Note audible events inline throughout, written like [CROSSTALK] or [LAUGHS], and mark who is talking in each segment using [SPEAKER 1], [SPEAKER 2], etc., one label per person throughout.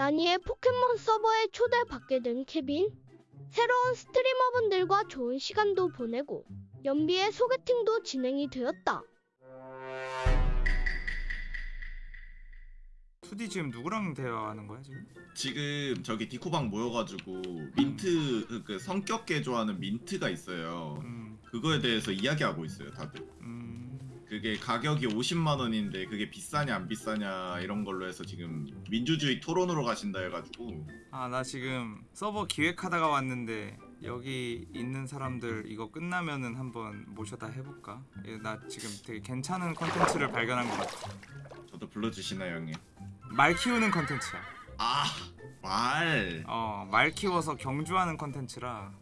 [SPEAKER 1] 나니의 포켓몬 서버에 초대받게 된 케빈. 새로운 스트리머분들과 좋은 시간도 보내고 연비의 소개팅도 진행이 되었다.
[SPEAKER 2] 2D 지금 누구랑 대화하는 거야 지금?
[SPEAKER 3] 지금 저기 디코방 모여가지고 민트 그- 그 성격 개조하는 민트가 있어요.
[SPEAKER 2] 음,
[SPEAKER 3] 그거에 대해서 이야기하고 있어요, 다들.
[SPEAKER 2] 음,
[SPEAKER 3] 그게 가격이 50만 원인데 그게 비싸냐 안 비싸냐 이런 걸로 해서 지금 민주주의 토론으로 가신다 해가지고
[SPEAKER 2] 아 나 지금 서버 기획하다가 왔는데 여기 있는 사람들 이거 끝나면은 한번 모셔다 해볼까? 예, 나 지금 되게 괜찮은 컨텐츠를 발견한 것 같아.
[SPEAKER 3] 저도 불러주시나요, 형님?
[SPEAKER 2] 말 키우는 컨텐츠야.
[SPEAKER 3] 아, 말.
[SPEAKER 2] 어, 말 키워서 경주하는 컨텐츠라.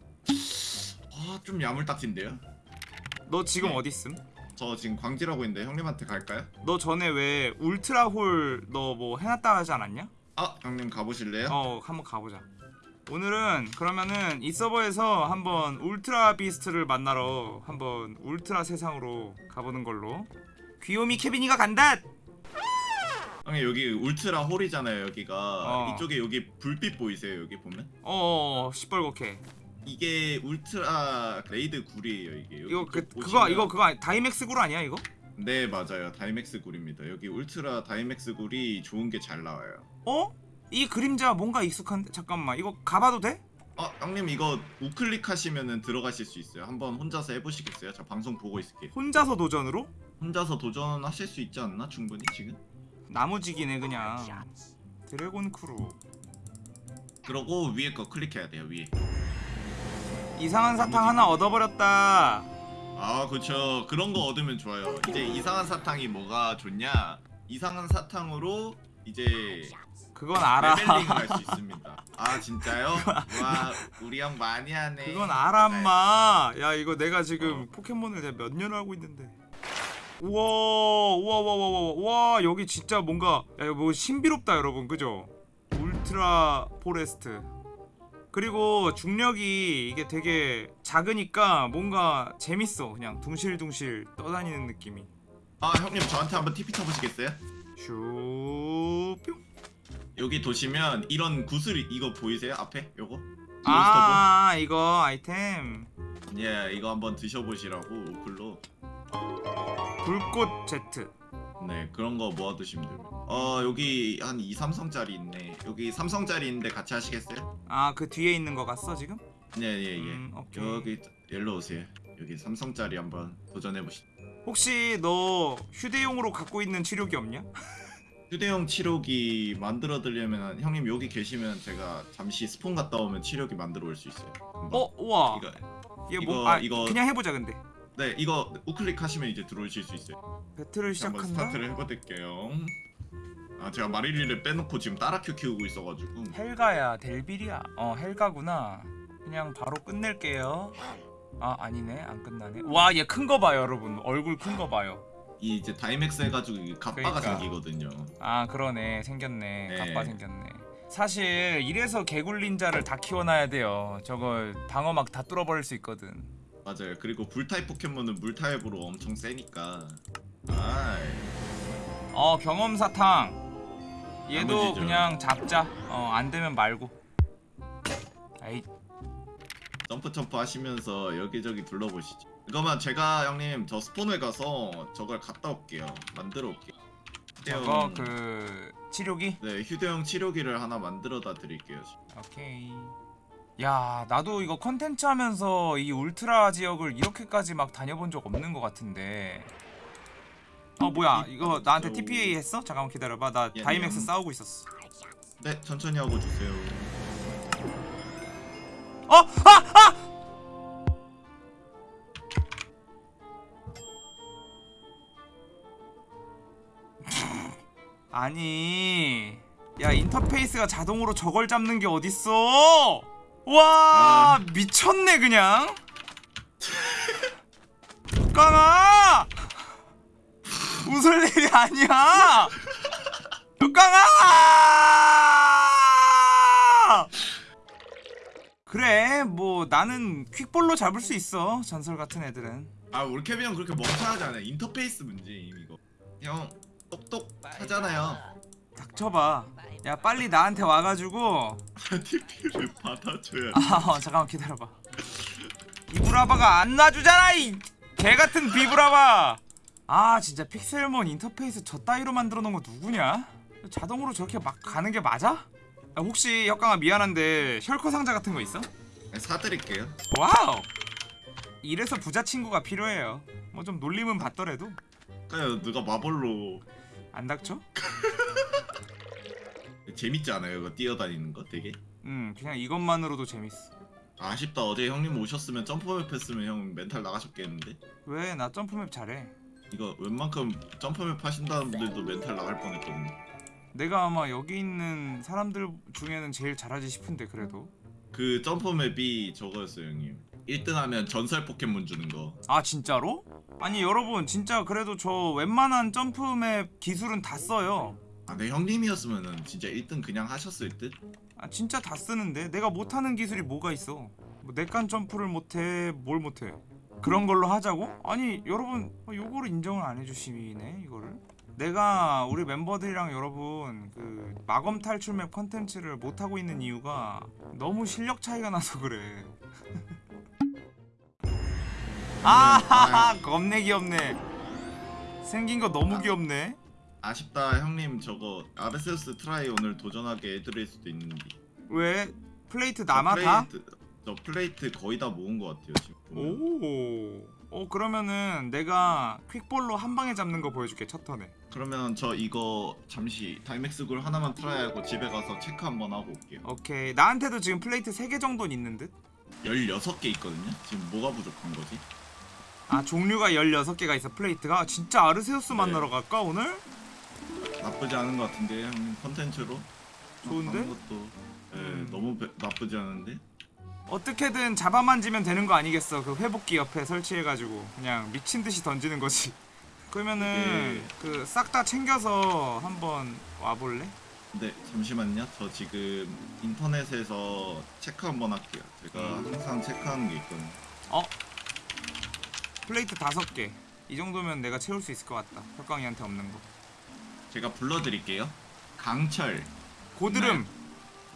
[SPEAKER 3] 아, 좀 야물딱진데요?
[SPEAKER 2] 너 지금
[SPEAKER 3] 네.
[SPEAKER 2] 어디 있음?
[SPEAKER 3] 저 지금 광질하고 있는데 형님한테 갈까요?
[SPEAKER 2] 너 전에 왜 울트라홀 너 뭐 해놨다 하지 않았냐?
[SPEAKER 3] 아, 형님 가보실래요?
[SPEAKER 2] 어 한번 가보자 오늘은 그러면은 이 서버에서 한번 Ultra Beast를 만나러 한번 울트라 세상으로 가보는 걸로 귀요미 케빈이가 간다!
[SPEAKER 3] 형님 여기 Ultra Hole이잖아요, 여기가.
[SPEAKER 2] 어.
[SPEAKER 3] 이쪽에 여기 불빛 보이세요, 여기 보면?
[SPEAKER 2] 어어 시뻘겋게
[SPEAKER 3] 이게 울트라 raid 굴이에요, 이게.
[SPEAKER 2] 이거
[SPEAKER 3] 그쭉
[SPEAKER 2] 그거
[SPEAKER 3] 보시면-
[SPEAKER 2] 이거 그거 아니- 다이맥스 굴 아니야 이거?
[SPEAKER 3] 네, 맞아요. 다이맥스 굴입니다. 여기 울트라 다이맥스 굴이 좋은 게 잘 나와요.
[SPEAKER 2] 어? 이 그림자 뭔가 익숙한데 잠깐만 이거 가봐도 돼?
[SPEAKER 3] 어, 형님 이거 우클릭 하시면은 들어가실 수 있어요. 한번 혼자서 해보시겠어요? 저 방송 보고 있을게요.
[SPEAKER 2] 혼자서 도전으로?
[SPEAKER 3] 혼자서 도전하실 수 있지 않나? 충분히 지금?
[SPEAKER 2] 나무지기네 그냥 Dragon Claw
[SPEAKER 3] 그러고 위에 거 클릭해야 돼요. 위에.
[SPEAKER 2] 이상한 사탕 하나 얻어버렸다
[SPEAKER 3] 아, 그렇죠. 그런 거 얻으면 좋아요. 이제 이상한 사탕이 뭐가 좋냐? 이상한 사탕으로 이제
[SPEAKER 2] 그건 알아
[SPEAKER 3] 레벨링을 할수 있습니다. [LAUGHS] 아, 진짜요? 와, 우리 형 많이 하네.
[SPEAKER 2] 그건 알아 인마 야 이거 내가
[SPEAKER 3] 어.
[SPEAKER 2] 지금 포켓몬을 내가 몇 년을 하고 있는데 우와 우와 우와 우와 우와 여기 진짜 뭔가 야 뭐 신비롭다 여러분 그죠 Ultra Forest 그리고 중력이 이게 되게 작으니까 뭔가 재밌어 그냥 둥실둥실 떠다니는 느낌이
[SPEAKER 3] 아, 형님 저한테 한번 TP 쳐보시겠어요?
[SPEAKER 2] 슈뿅
[SPEAKER 3] 여기 보시면 이런 구슬 이거 보이세요? 앞에 요거?
[SPEAKER 2] 아 이거 아이템
[SPEAKER 3] 예, 이거 한번 드셔보시라고 우클로.
[SPEAKER 2] 불꽃 제트
[SPEAKER 3] 네, 그런 거 모아두시면 됩니다. 어, 여기 한 2, 3성짜리 있네. 여기 3성짜리 있는데 같이 하시겠어요?
[SPEAKER 2] 아 그 뒤에 있는 거 같어 지금?
[SPEAKER 3] 예, 예, 예.
[SPEAKER 2] 음, 오케이.
[SPEAKER 3] 여기 일로 오세요. 여기 3성짜리 한번 도전해보시.
[SPEAKER 2] 혹시 너 휴대용으로 갖고 있는 치료기 없냐? [LAUGHS]
[SPEAKER 3] 휴대용 치료기 만들어 드리려면 형님 여기 계시면 제가 잠시 스폰 갔다 오면 치료기 만들어 올 수 있어요. 금방.
[SPEAKER 2] 어, 우와.
[SPEAKER 3] 이거
[SPEAKER 2] 이게
[SPEAKER 3] 이거-
[SPEAKER 2] 뭐? 아,
[SPEAKER 3] 이거-
[SPEAKER 2] 그냥 해보자 근데.
[SPEAKER 3] 네, 이거 우클릭 하시면 이제 들어오실 수 있어요.
[SPEAKER 2] 배틀을
[SPEAKER 3] 한번
[SPEAKER 2] 시작한다.
[SPEAKER 3] 스타트를 해볼게요. 아 제가 마릴리를 빼놓고 지금 따라큐 키우고 있어가지고
[SPEAKER 2] 헬가야, 델빌이야. 어, 헬가구나. 그냥 바로 끝낼게요. 아, 아니네. 안 끝나네. 와, 얘 큰 거 봐요, 여러분. 얼굴 큰 거 봐요.
[SPEAKER 3] 이 이제 다이맥스 해가지고 이 갑바가
[SPEAKER 2] 그러니까.
[SPEAKER 3] 생기거든요.
[SPEAKER 2] 아, 그러네. 생겼네.
[SPEAKER 3] 네.
[SPEAKER 2] 갑바 생겼네. 사실 이래서 개굴 닌자를 다 키워놔야 돼요. 저거 방어막 다 뚫어버릴 수 있거든.
[SPEAKER 3] 맞아요. 그리고 불 타입 포켓몬은 물 타입으로 엄청 세니까. 아이.
[SPEAKER 2] 어, 경험 사탕. 얘도
[SPEAKER 3] 나머지죠.
[SPEAKER 2] 그냥 잡자. 어, 안 되면 말고. 아이,
[SPEAKER 3] 점프 점프 하시면서 여기저기 둘러보시죠. 이거만 제가 형님 저 spawn을 가서 저걸 갔다 올게요. 만들어 올게요.
[SPEAKER 2] 저거
[SPEAKER 3] 휴대용-
[SPEAKER 2] 그 치료기?
[SPEAKER 3] 네 휴대용 치료기를 하나 만들어다 드릴게요.
[SPEAKER 2] 오케이. 야, 나도 이거 컨텐츠 하면서 이 울트라 지역을 이렇게까지 막 다녀본 적 없는 것 같은데. 어 뭐야? 이거 나한테 TPA 했어? 잠깐만 기다려봐. 나
[SPEAKER 3] 예,
[SPEAKER 2] 다이맥스
[SPEAKER 3] 예.
[SPEAKER 2] 싸우고 있었어.
[SPEAKER 3] 네 천천히 하고 주세요.
[SPEAKER 2] 어, 아, 아! 아니, 야 인터페이스가 자동으로 저걸 잡는 게 어딨어? 와,
[SPEAKER 3] 아.
[SPEAKER 2] 미쳤네 그냥. [LAUGHS] 깡아, 웃을 일이 아니야. 깡아! 그래, 뭐 나는 퀵볼로 잡을 수 있어. 전설 같은 애들은.
[SPEAKER 3] 아 우리 케빈 형 그렇게 멍청하지 않아요. 인터페이스 문제임 이거. 형 똑똑하잖아요.
[SPEAKER 2] 닥쳐봐. 야 빨리 나한테 와가지고 [LAUGHS]
[SPEAKER 3] TP를 받아줘야
[SPEAKER 2] 아 어, 잠깐만 기다려봐 비브라바가 안 놔주잖아 이 개같은 비브라바 아 진짜 픽셀몬 인터페이스 저 따위로 만들어 놓은 거 누구냐? 자동으로 저렇게 막 가는 게 맞아? 아, 혹시 혁강아 미안한데 셜커 상자 같은 거 있어?
[SPEAKER 3] 네, 사드릴게요.
[SPEAKER 2] 와우 이래서 부자 친구가 필요해요 뭐 좀 놀림은 받더라도
[SPEAKER 3] 그러니까 누가 마볼로
[SPEAKER 2] 안 닥쳐? [LAUGHS]
[SPEAKER 3] 재밌지 않아요? 이거 뛰어다니는 거 되게.
[SPEAKER 2] 음 그냥 이것만으로도 재밌어
[SPEAKER 3] 아쉽다 어제 형님 오셨으면 점프맵 했으면 형 멘탈 나가셨겠는데
[SPEAKER 2] 왜 나 점프맵 잘해
[SPEAKER 3] 이거 웬만큼 점프맵 하신다는 분들도 멘탈 나갈 뻔했거든요.
[SPEAKER 2] 내가 아마 여기 있는 사람들 중에는 제일 잘하지 싶은데 그래도.
[SPEAKER 3] 그 점프맵이 저거였어요 형님. 1등 하면 전설 포켓몬 주는 거.
[SPEAKER 2] 아 진짜로? 아니 여러분 진짜 그래도 저 웬만한 점프맵 기술은 다 써요.
[SPEAKER 3] 아, 내 형님이었으면은 진짜 1등 그냥 하셨을 듯?
[SPEAKER 2] 아 진짜 다 쓰는데? 내가 못하는 기술이 뭐가 있어? 뭐 내깐 점프를 못해 뭘 못해 그런 걸로 하자고? 아니 여러분 어, 요거를 인정을 안 해주시네 이거를. 내가 우리 멤버들이랑 여러분 그 마검 탈출맵 컨텐츠를 못하고 있는 이유가 너무 실력 차이가 나서 그래. [LAUGHS] 아 겁내 귀엽네. 생긴 거 너무 귀엽네.
[SPEAKER 3] 아쉽다 형님. 저거 아르세우스 try 오늘 도전하게 해드릴 수도 있는데.
[SPEAKER 2] 왜? 플레이트
[SPEAKER 3] 저
[SPEAKER 2] 남아 다?
[SPEAKER 3] 플레이트, 저 플레이트 거의 다 모은 것 같아요 지금 보면.
[SPEAKER 2] 오. 어 그러면은 내가 퀵볼로 한 방에 잡는 거 보여줄게 첫 턴에.
[SPEAKER 3] 그러면 저 이거 잠시 다이맥스 굴 하나만 try하고 집에 가서 체크 한번 하고 올게요
[SPEAKER 2] 오케이. 나한테도 지금 플레이트 3개 정도는 있는 듯.
[SPEAKER 3] 16개 있거든요 지금 뭐가 부족한 거지?
[SPEAKER 2] 아 종류가 16개가 있어 플레이트가. 진짜 아르세우스
[SPEAKER 3] 네.
[SPEAKER 2] 만나러 갈까 오늘?
[SPEAKER 3] 나쁘지 않은 것 같은데 형님 컨텐츠로
[SPEAKER 2] 좋은데?
[SPEAKER 3] 것도 예,
[SPEAKER 2] 음.
[SPEAKER 3] 너무 배- 나쁘지 않은데
[SPEAKER 2] 어떻게든 잡아만 지면 되는 거 아니겠어. 그 회복기 옆에 설치해가지고 그냥 미친 듯이 던지는 거지. [LAUGHS] 그러면은
[SPEAKER 3] 예.
[SPEAKER 2] 그싹 다 챙겨서 한번 와볼래?
[SPEAKER 3] 네 잠시만요 저 지금 인터넷에서 체크 한번 할게요 제가
[SPEAKER 2] 음.
[SPEAKER 3] 항상 체크하는 게 있거든요
[SPEAKER 2] 어? 플레이트 다섯 개. 이 정도면 내가 채울 수 있을 것 같다. 혁광이한테 없는 거.
[SPEAKER 3] 제가 불러드릴게요 강철
[SPEAKER 2] 고드름.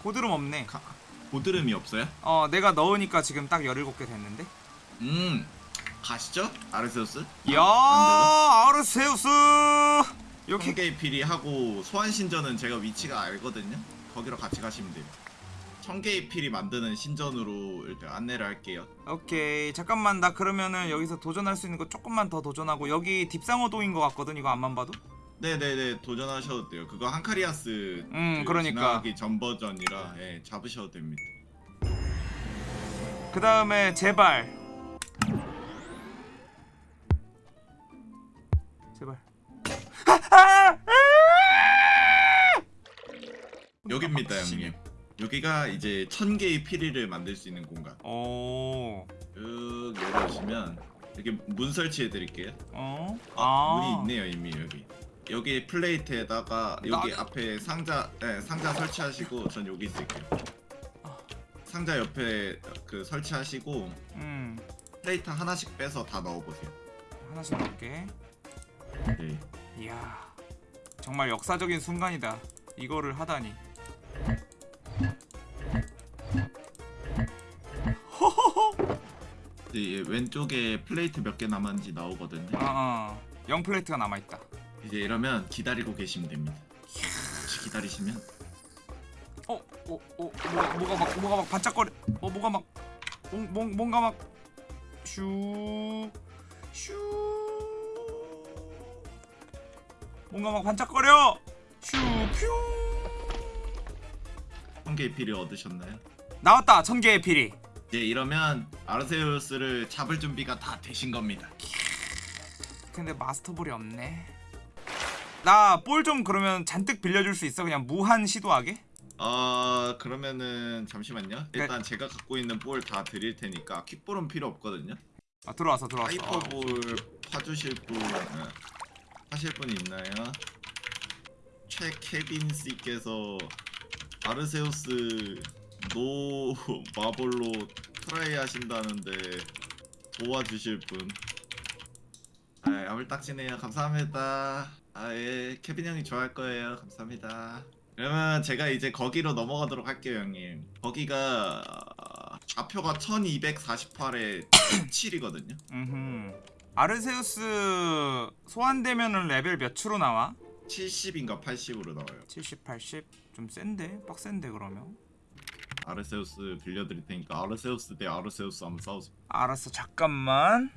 [SPEAKER 2] 고드름 없네.
[SPEAKER 3] 가, 고드름이 없어요?
[SPEAKER 2] 어 내가 넣으니까 지금 딱 17개 됐는데?
[SPEAKER 3] 음 가시죠 아르세우스.
[SPEAKER 2] 야
[SPEAKER 3] 아,
[SPEAKER 2] 아르세우스! 여기
[SPEAKER 3] 청개의 피리 하고 소환신전은 제가 위치가 알거든요. 거기로 같이 가시면 돼요. 청개의 피리 만드는 신전으로 일단 안내를 할게요.
[SPEAKER 2] 오케이 잠깐만. 나 그러면은 여기서 도전할 수 있는 거 조금만 더 도전하고 여기 딥상어동인 것 같거든 이거 앞만 봐도
[SPEAKER 3] 네네네 도전하셔도 돼요. 그거 한카리아스
[SPEAKER 2] 음,
[SPEAKER 3] 그
[SPEAKER 2] 그러니까.
[SPEAKER 3] 지나가기 전 버전이라 예, 잡으셔도 됩니다.
[SPEAKER 2] 그 다음에 제발. 제발.
[SPEAKER 3] 여기입니다
[SPEAKER 2] 미치네.
[SPEAKER 3] 형님. 여기가 이제 천 개의 피리를 만들 수 있는 공간.
[SPEAKER 2] 오.
[SPEAKER 3] 쭉 여기 오시면 이렇게 문 설치해 드릴게요.
[SPEAKER 2] 어?
[SPEAKER 3] 아, 문이 있네요 이미 여기 여기 플레이트에다가 여기
[SPEAKER 2] 나-
[SPEAKER 3] 앞에 상자 네, 상자 설치하시고 전 여기 있을게요. 상자 옆에 그 설치하시고
[SPEAKER 2] 음.
[SPEAKER 3] 플레이트 하나씩 빼서 다 넣어보세요.
[SPEAKER 2] 하나씩 넣을게.
[SPEAKER 3] 네.
[SPEAKER 2] 이야 정말 역사적인 순간이다. 이거를 하다니.
[SPEAKER 3] 네, 왼쪽에 플레이트 몇 개 남았는지 나오거든요.
[SPEAKER 2] 어어 영 플레이트가 남아있다
[SPEAKER 3] 이제 이러면 기다리고 계시면 됩니다 혹시 기다리시면
[SPEAKER 2] 어? 어? 어? 뭐가, 뭐가 막 뭐가 막 반짝거려 어 뭐가 막 뭔, 뭔, 뭔가 막 슈... 슈... 뭔가 막 반짝거려 슈... 퓨...
[SPEAKER 3] 천 개의 피리 얻으셨나요?
[SPEAKER 2] 나왔다 천개의 피리
[SPEAKER 3] 이제 이러면 아르세우스를 잡을 준비가 다 되신 겁니다
[SPEAKER 2] 근데 마스터볼이 없네 나 볼 좀 그러면 잔뜩 빌려줄 수 있어? 그냥 무한 시도하게?
[SPEAKER 3] 어 그러면은 잠시만요
[SPEAKER 2] 네.
[SPEAKER 3] 일단 제가 갖고 있는 볼 다 드릴 테니까 퀵볼은 필요 없거든요
[SPEAKER 2] 아 들어왔어 들어왔어
[SPEAKER 3] 하이퍼볼 파주실 분 네. 하실 분 있나요? 최케빈 씨께서 아르세우스 no 마볼로 try 하신다는데 도와주실 분 아, 야물 딱지네요 감사합니다 아 예 케빈 형이 좋아할 거예요 감사합니다 그러면 제가 이제 거기로 넘어가도록 할게요 형님 거기가 좌표가 1248에 7이거든요
[SPEAKER 2] 음흠. 아르세우스 소환되면은 레벨 몇으로 나와?
[SPEAKER 3] 70인가 80으로 나와요
[SPEAKER 2] 70, 80? 좀 센데? 빡센데 그러면?
[SPEAKER 3] 아르세우스 빌려드릴 테니까 아르세우스 대 아르세우스 한번 싸우세요
[SPEAKER 2] 알았어 잠깐만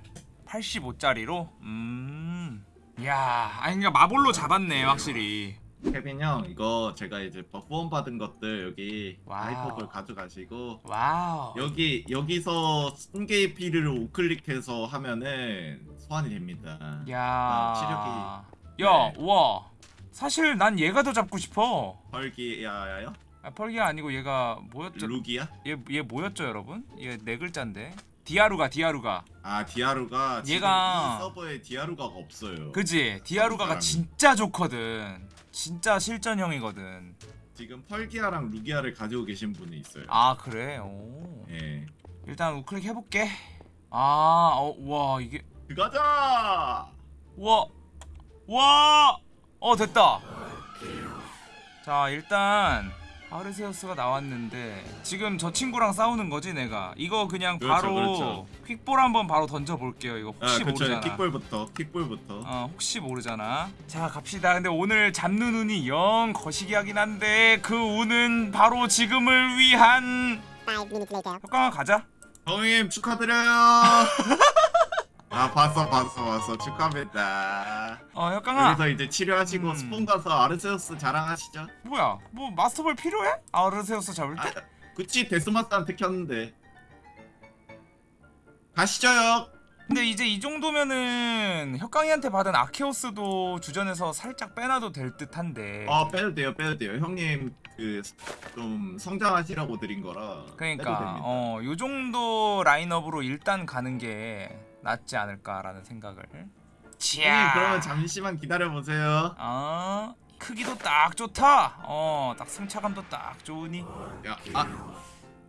[SPEAKER 2] 85짜리로? 음... 야 아니 그니까 마볼로 잡았네 확실히
[SPEAKER 3] 케빈 형 이거 제가 이제 후원 받은 것들 여기. 하이퍼볼 가져가시고
[SPEAKER 2] 와우
[SPEAKER 3] 여기 여기서 천계의 피리를 우클릭해서 하면은 소환이 됩니다.
[SPEAKER 2] 야
[SPEAKER 3] 아,
[SPEAKER 2] 야,
[SPEAKER 3] 네.
[SPEAKER 2] 와 사실 난 얘가 더 잡고 싶어
[SPEAKER 3] 펄기야요?
[SPEAKER 2] 아, 펄기가 아니고 얘가 뭐였죠?
[SPEAKER 3] 루기야?
[SPEAKER 2] 얘, 얘 뭐였죠 여러분? 얘 네 글자인데 디아루가 디아루가
[SPEAKER 3] 아 디아루가
[SPEAKER 2] 얘가-
[SPEAKER 3] 이 서버에 디아루가가 없어요.
[SPEAKER 2] 그지? 디아루가가. 진짜 좋거든 진짜 실전형이거든
[SPEAKER 3] 지금 펄기야랑 루기야를 가지고 계신 분이 있어요.
[SPEAKER 2] 아 그래? 오
[SPEAKER 3] 예.
[SPEAKER 2] 일단 우클릭 해볼게 아와 이게
[SPEAKER 3] 들어가자.
[SPEAKER 2] 우와 와! 어 됐다 자 일단 아르세우스가 나왔는데 지금 저 친구랑 싸우는 거지 내가 이거 그냥
[SPEAKER 3] 그렇죠,
[SPEAKER 2] 바로
[SPEAKER 3] 그렇죠.
[SPEAKER 2] 퀵볼 한번 바로 던져볼게요 이거
[SPEAKER 3] 아
[SPEAKER 2] 혹시
[SPEAKER 3] 그쵸
[SPEAKER 2] 모르잖아
[SPEAKER 3] 퀵볼부터 퀵볼부터.
[SPEAKER 2] 어 혹시 모르잖아 자 갑시다 근데 오늘 잡는 운이 영 거시기 하긴 한데 그 운은 바로 지금을 위한. 효과가 가자
[SPEAKER 3] 형님 축하드려요. [LAUGHS] 아 봤어 봤어 봤어 축하합니다.
[SPEAKER 2] 어 효과가
[SPEAKER 3] 여기서 이제 치료하시고
[SPEAKER 2] 음.
[SPEAKER 3] 스폰 가서 아르세우스 자랑하시죠.
[SPEAKER 2] 뭐야 뭐 마스터볼 필요해? 아르세우스 잡을 때?
[SPEAKER 3] 아, 그치 데스마스한테 켰는데 가시죠 형.
[SPEAKER 2] 근데 이제 이 정도면은 혁강이한테 받은 아케오스도 주전에서 살짝 빼놔도 될 듯한데.
[SPEAKER 3] 아 빼도 돼요 빼도 돼요 형님 그 좀 성장하시라고 드린 거라
[SPEAKER 2] 그러니까
[SPEAKER 3] 됩니다.
[SPEAKER 2] 어, 요 정도 라인업으로 일단 가는 게 낫지 않을까라는 생각을. 치아.
[SPEAKER 3] 그러면 잠시만 기다려 보세요
[SPEAKER 2] 어, 크기도 딱 좋다. 어, 딱 승차감도 딱 좋으니.
[SPEAKER 3] 야아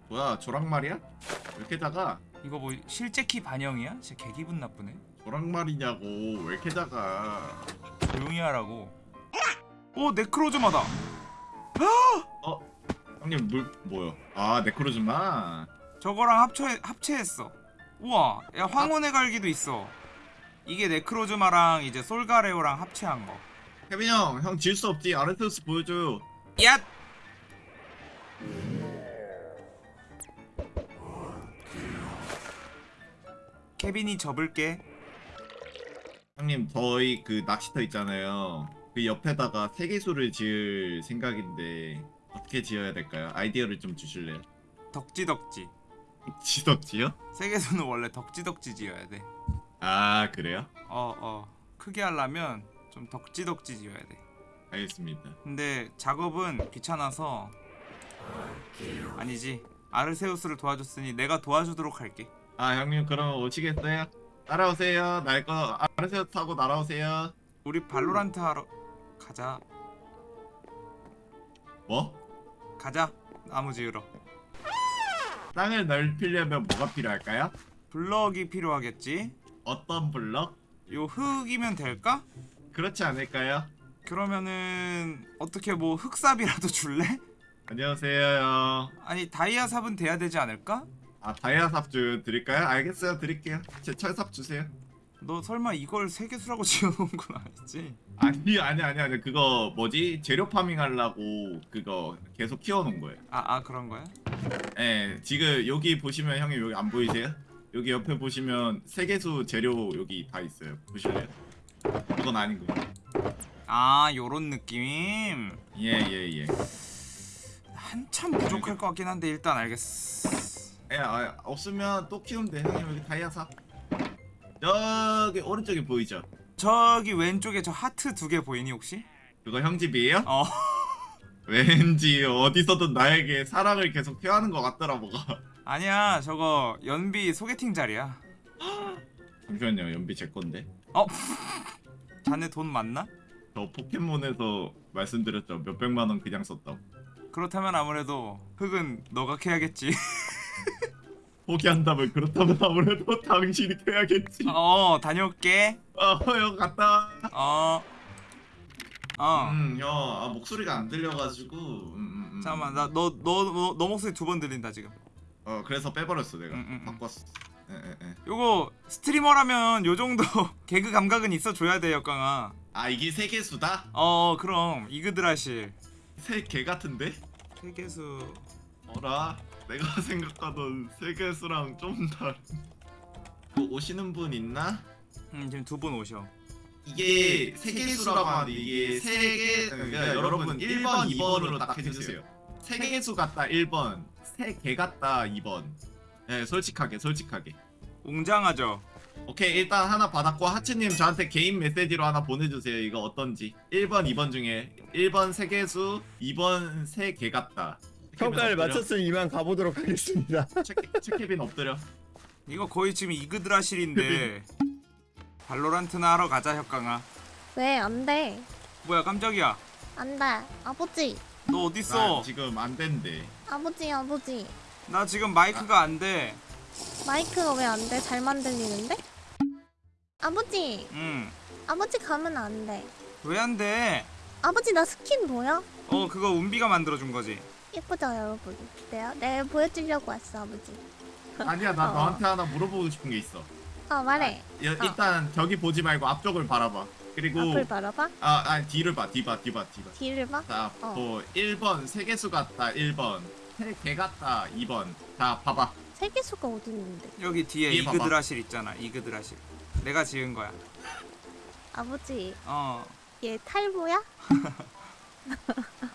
[SPEAKER 3] 뭐야 조랑말이야? 왜 이렇게 작아?
[SPEAKER 2] 이거 뭐 실제 키 반영이야? 진짜 개 기분 나쁘네.
[SPEAKER 3] 조랑말이냐고 왜 이렇게 작아
[SPEAKER 2] 조용히 하라고. 오, 네크로즈마다.
[SPEAKER 3] 형님 물 뭐요? 아 네크로즈마
[SPEAKER 2] 저거랑 합체 합체했어. 우와, 야 황혼의 갈기도 있어. 이게 네크로즈마랑 이제 솔가레오랑 합체한 거.
[SPEAKER 3] 케빈 형 형 질 수 없지 아르테우스 보여줘요
[SPEAKER 2] 야! 케빈이 접을게.
[SPEAKER 3] 형님 저희 그 낚시터 있잖아요 그 옆에다가 세계수를 지을 생각인데 어떻게 지어야 될까요? 아이디어를 좀 주실래요?
[SPEAKER 2] 덕지덕지.
[SPEAKER 3] 지덕지요?
[SPEAKER 2] 세계수는 원래 덕지덕지 지어야 돼.
[SPEAKER 3] 아 그래요?
[SPEAKER 2] 어, 어. 크게 하려면 좀 덕지덕지 지어야 돼.
[SPEAKER 3] 알겠습니다
[SPEAKER 2] 근데 작업은 귀찮아서 아니지. 아르세우스를 도와줬으니 내가 도와주도록 할게.
[SPEAKER 3] 아 형님 그럼 오시겠어요? 따라오세요 날거 아르세우 타고 날아오세요
[SPEAKER 2] 우리 발로란트 하러 가자.
[SPEAKER 3] 뭐?
[SPEAKER 2] 가자. 나무 지으러.
[SPEAKER 3] 땅을 넓히려면 뭐가 필요할까요?
[SPEAKER 2] 블럭이 필요하겠지?
[SPEAKER 3] 어떤 블럭?
[SPEAKER 2] 요 흙이면 될까?
[SPEAKER 3] 그렇지 않을까요?
[SPEAKER 2] 그러면은 어떻게 뭐 흙삽이라도 줄래?
[SPEAKER 3] 안녕하세요 형.
[SPEAKER 2] 아니 다이아 삽은 돼야 되지 않을까?
[SPEAKER 3] 아 다이아 삽 주 드릴까요? 알겠어요 드릴게요 제 철삽 주세요
[SPEAKER 2] 너 설마 이걸 세계수라고 [LAUGHS] 지어놓은 건 아니지?
[SPEAKER 3] 아니 아니 아니 아니 그거 뭐지 재료 파밍 하려고 그거 계속 키워놓은 거예요
[SPEAKER 2] 아, 아 그런 거야?
[SPEAKER 3] 예 지금 여기 보시면 형님 여기 안 보이세요? 여기 옆에 보시면 세계수 재료 여기 다 있어요 보실래요? 이건 아닌
[SPEAKER 2] 거아 요런 느낌?
[SPEAKER 3] 예 예 예
[SPEAKER 2] 한참 부족할 것 같긴 한데 일단 알겠어
[SPEAKER 3] 예, 아, 없으면 또 키우면 돼 형님 여기 다이아 삽 저기 오른쪽에 보이죠?
[SPEAKER 2] 저기 왼쪽에 저 하트 두 개 보이니 혹시?
[SPEAKER 3] 그거 형 집이에요?
[SPEAKER 2] 어
[SPEAKER 3] 왠지 어디서든 나에게 사랑을 계속 표하는 것 같더라 뭐가.
[SPEAKER 2] 아니야 저거 연비 소개팅 자리야.
[SPEAKER 3] 잠시만요 연비 제 건데?
[SPEAKER 2] 어? [LAUGHS] 자네 돈 많나?
[SPEAKER 3] 저 포켓몬에서 말씀드렸죠. 몇백만 원 그냥 썼다고.
[SPEAKER 2] 그렇다면 아무래도 흙은 너가 캐야겠지. [LAUGHS]
[SPEAKER 3] 포기한다면 그렇다면 아무래도 당신이 해야겠지.
[SPEAKER 2] 어 다녀올게.
[SPEAKER 3] 어형 갔다
[SPEAKER 2] 어 어
[SPEAKER 3] 음, 형, 아, 목소리가 안 들려가지고. 음, 음, 음.
[SPEAKER 2] 잠깐만 나너너너 너 목소리 두 번 들린다 지금
[SPEAKER 3] 어, 그래서 빼버렸어 내가.
[SPEAKER 2] 음, 음, 음.
[SPEAKER 3] 바꿨어. 예, 예, 예.
[SPEAKER 2] 요거 스트리머라면 요 정도 [LAUGHS] 개그 감각은 있어 줘야 돼 역강아
[SPEAKER 3] 아, 이게 세계수다?
[SPEAKER 2] 어 그럼 이그드라실
[SPEAKER 3] 세 개 같은데?
[SPEAKER 2] 세계수
[SPEAKER 3] 어라? 내가 [LAUGHS] 생각하던 세계수랑 좀 다른. 뭐 오시는 분 있나?
[SPEAKER 2] 음 지금 두 분 오셔
[SPEAKER 3] 이게 세계수라고 하는데 이게 세계 그러니까 여러분 1번, 2번으로 딱 해주세요. 세계수 같다 1번, 세 개 같다 2번. 네, 솔직하게 솔직하게.
[SPEAKER 2] 웅장하죠
[SPEAKER 3] 오케이 일단 하나 받았고 하츠님 저한테 개인 메시지로 하나 보내주세요. 이거 어떤지. 1번, 2번 중에 1번 세계수, 2번 세 개 같다.
[SPEAKER 4] 평가를. 마쳤으니 이만 가보도록 하겠습니다.
[SPEAKER 3] 책- 책케빈 엎드려.
[SPEAKER 2] 이거 거의 지금 이그드라실인데 [LAUGHS] 발로란트나 하러 가자 혁강아
[SPEAKER 5] 왜 안 돼?
[SPEAKER 2] 뭐야 깜짝이야
[SPEAKER 5] 안 돼. 아버지.
[SPEAKER 2] 너 어딨어
[SPEAKER 3] 나 지금 안 된대.
[SPEAKER 5] 아버지, 아버지.
[SPEAKER 2] 나 지금 마이크가 안돼
[SPEAKER 5] 마이크가 왜 안 돼? 잘 만 들리는데? 아버지.
[SPEAKER 2] 응왜
[SPEAKER 5] 아버지 가면 안 돼.
[SPEAKER 2] 안돼
[SPEAKER 5] 아버지 나 스킨 보여?
[SPEAKER 2] 어 그거 운비가 만들어준 거지
[SPEAKER 5] 예쁘죠 여러분? 내가 내가 보여주려고 왔어 아버지.
[SPEAKER 3] 아니야 나
[SPEAKER 5] 어.
[SPEAKER 3] 너한테 하나 물어보고 싶은 게 있어.
[SPEAKER 5] 어 말해.
[SPEAKER 3] 여- 일단 저기 보지 말고 앞쪽을 바라봐. 그리고
[SPEAKER 5] 앞을 바라봐.
[SPEAKER 3] 아, 아니 뒤를 봐, 뒤 봐, 뒤 봐, 뒤 봐.
[SPEAKER 5] 뒤를 봐.
[SPEAKER 3] 자,
[SPEAKER 5] 어.
[SPEAKER 3] 뭐 1번 세계수 같다 1번 세개 같다 2번 자 봐 봐
[SPEAKER 5] 세계수가 어디 있는데?
[SPEAKER 2] 여기 뒤에
[SPEAKER 3] 뒤에 봐봐.
[SPEAKER 2] 이그드라실 있잖아 이그드라실 내가 지은 거야
[SPEAKER 5] 아버지
[SPEAKER 2] 어
[SPEAKER 5] 얘 탈모야? [LAUGHS]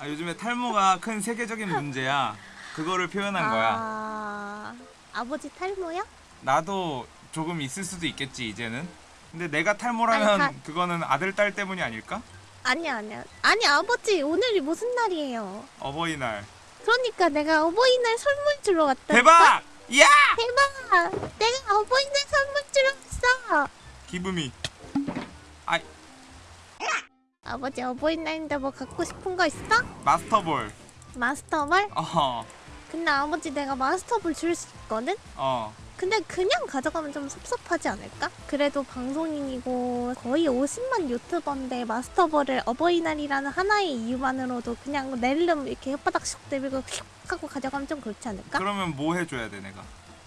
[SPEAKER 2] 아, 요즘에 탈모가 큰 세계적인 문제야 그거를 표현한 거야
[SPEAKER 5] 아 아버지 탈모야?
[SPEAKER 2] 나도 조금 있을 수도 있겠지 이제는 근데 내가 탈모라면
[SPEAKER 5] 아니,
[SPEAKER 2] 그거는 아들 딸 때문이 아닐까?
[SPEAKER 5] 아니야 아니야. 아니 아버지 오늘이 무슨 날이에요?
[SPEAKER 2] 어버이날
[SPEAKER 5] 그러니까 내가 어버이날 선물 주러 왔다.
[SPEAKER 2] 대박! 야!
[SPEAKER 5] 대박! 내가 어버이날 선물 주러 왔어.
[SPEAKER 2] 기분이
[SPEAKER 5] 아버지 어버이날인데 뭐 갖고 싶은 거 있어?
[SPEAKER 2] 마스터볼
[SPEAKER 5] 마스터볼?
[SPEAKER 2] 어어
[SPEAKER 5] 근데 아버지 내가 마스터볼 줄 수 있거든?
[SPEAKER 2] 어.
[SPEAKER 5] 근데 그냥 가져가면 좀 섭섭하지 않을까? 그래도 방송인이고 거의 50만 유튜버인데 마스터볼을 어버이날이라는 하나의 이유만으로도 그냥 낼름 이렇게 혓바닥 슉 내밀고 휙 하고 가져가면 좀 그렇지 않을까?
[SPEAKER 2] 그러면 뭐 해줘야 돼 내가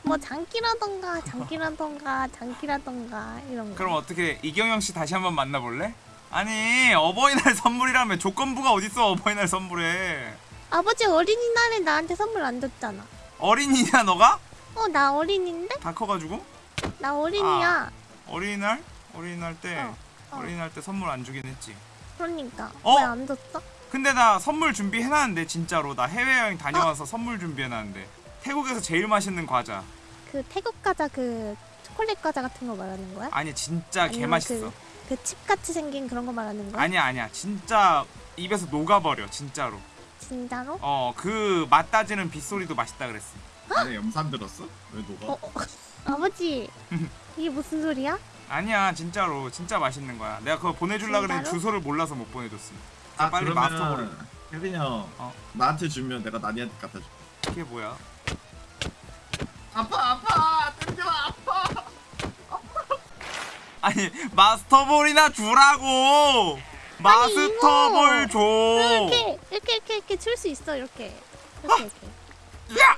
[SPEAKER 5] 뭐 장기라던가 장기라던가 장기라던가 이런 거
[SPEAKER 2] 그럼 어떻게 이경영 씨 다시 한번 만나볼래? 아니 어버이날 [LAUGHS] 선물이라면 조건부가 어딨어 어버이날 선물에
[SPEAKER 5] 아버지 어린이날에 나한테 선물 안 줬잖아
[SPEAKER 2] 어린이냐 너가?
[SPEAKER 5] 어 나 어린인데?
[SPEAKER 2] 다 커가지고?
[SPEAKER 5] 나 어린이야
[SPEAKER 2] 어린이날? 어린이날 때
[SPEAKER 5] 어, 어.
[SPEAKER 2] 어 린이날 때 선물 안 주긴 했지
[SPEAKER 5] 그러니까
[SPEAKER 2] 어?
[SPEAKER 5] 왜안 줬어?
[SPEAKER 2] 근데 나 선물 준비해놨는데 진짜로 나 해외여행 다녀와서 선물 준비해놨는데 태국에서 제일 맛있는 과자
[SPEAKER 5] 그 태국 과자 그 초콜릿 과자 같은 거 말하는 거야?
[SPEAKER 2] 아니 진짜 개맛있어
[SPEAKER 5] 그칩 같이 생긴 그런 거 말하는 거야?
[SPEAKER 2] 아니야 아니야 진짜 입에서 녹아버려 진짜로
[SPEAKER 5] 진짜로?
[SPEAKER 2] 어 그 맛 따지는 빗소리도 맛있다 그랬어
[SPEAKER 3] 안에 염산 들었어? 왜 녹아?
[SPEAKER 5] 어, 어. 아버지 이게 무슨 소리야?
[SPEAKER 2] 아니야 진짜로 진짜 맛있는 거야 내가 그거 보내줄라 그랬는데
[SPEAKER 5] 진짜로?
[SPEAKER 2] 주소를 몰라서 못 보내줬어
[SPEAKER 3] 아
[SPEAKER 2] 빨리
[SPEAKER 3] 그러면
[SPEAKER 2] 마스터볼을.
[SPEAKER 3] 혜빈이 형
[SPEAKER 2] 어.
[SPEAKER 3] 나한테 주면 내가 나니한테 갖다 줄게
[SPEAKER 2] 이게 뭐야
[SPEAKER 3] 아파 아파 땡겨 아파 [LAUGHS]
[SPEAKER 2] 아니 마스터볼이나 주라고 마스터볼 줘
[SPEAKER 5] 이렇게 이렇게 이렇게 이렇게 줄 수 있어 이렇게 이렇게 이렇게
[SPEAKER 2] 야!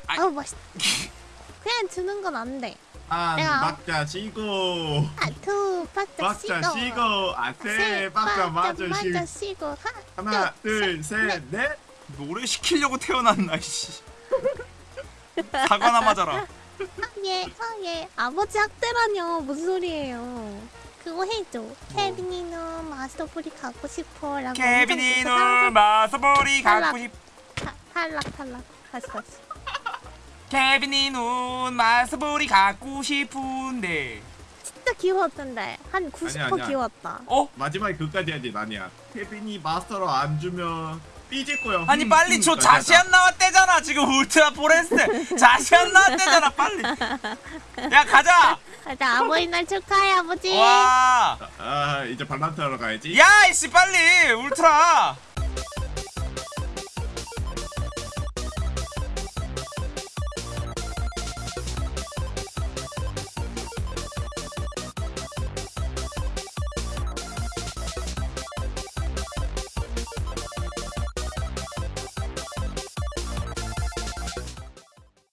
[SPEAKER 2] 아이,
[SPEAKER 5] 아우 맛있 [LAUGHS] 그냥 주는 건 안돼
[SPEAKER 3] 한
[SPEAKER 5] 내가-
[SPEAKER 3] 박자 쉬고
[SPEAKER 5] 아두 박자
[SPEAKER 3] 박자
[SPEAKER 5] 쉬고
[SPEAKER 3] 쉬고 아세 박자 맞아
[SPEAKER 5] 맞아
[SPEAKER 3] 쉬
[SPEAKER 5] 쉬고 하나
[SPEAKER 3] 하나 둘 셋 넷
[SPEAKER 2] 노래 시키려고 태어났나 씨 사과나 맞아라
[SPEAKER 5] 예, 아, 예. 아버지 학대라뇨. 무슨 소리예요. 그거 해줘.
[SPEAKER 2] 뭐?
[SPEAKER 5] 케빈이는 마스터볼이 갖고 싶어. 라고
[SPEAKER 2] 케빈이
[SPEAKER 5] 엄청
[SPEAKER 2] 눈
[SPEAKER 5] 계속
[SPEAKER 2] 마스터볼이 갖고
[SPEAKER 5] 탈락.
[SPEAKER 2] 싶
[SPEAKER 5] 타- 탈락, 탈락. 다시, 다시.
[SPEAKER 2] 케빈이 눈 마스터볼이 갖고 싶은데
[SPEAKER 5] 진짜 귀여웠던데. 한 90%
[SPEAKER 3] 아니야, 아니야.
[SPEAKER 5] 귀여웠다.
[SPEAKER 2] 어?
[SPEAKER 3] 마지막에 그까지 해야지 나니야 케빈이 마스터로 안 주면 삐질 거야
[SPEAKER 2] 아니
[SPEAKER 3] 흠,
[SPEAKER 2] 빨리
[SPEAKER 3] 까지 하자.
[SPEAKER 2] 자시안 나왔대잖아 지금 울트라 포레스트 [LAUGHS] 자시안 나왔대잖아 빨리 야 가자
[SPEAKER 5] 자, 어버이날 축하해, 아버지.
[SPEAKER 2] 와
[SPEAKER 3] 아 이제 발란트 하러 가야지
[SPEAKER 2] 야 이씨 빨리 울트라